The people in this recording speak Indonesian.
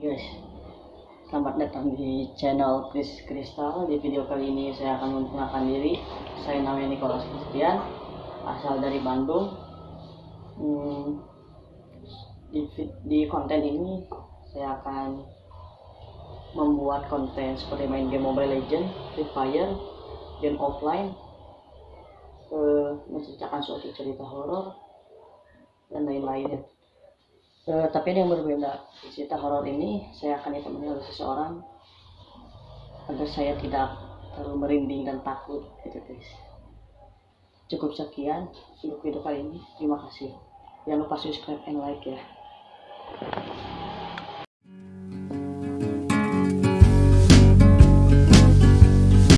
guys selamat datang di channel Chris Kristal. Di video kali ini saya akan memperkenalkan diri. Saya namanya Nicholas Christian asal dari Bandung. Hmm, di, di konten ini saya akan membuat konten seperti main game Mobile Legend, Free Fire, game offline uh, menceritakan suatu cerita horor dan lain-lainnya uh, tapi yang berbeda. Cerita horor ini saya akan ditemani oleh seseorang agar saya tidak terlalu merinding dan takut gitu guys. Cukup sekian untuk video kali ini. Terima kasih. Jangan lupa subscribe and like ya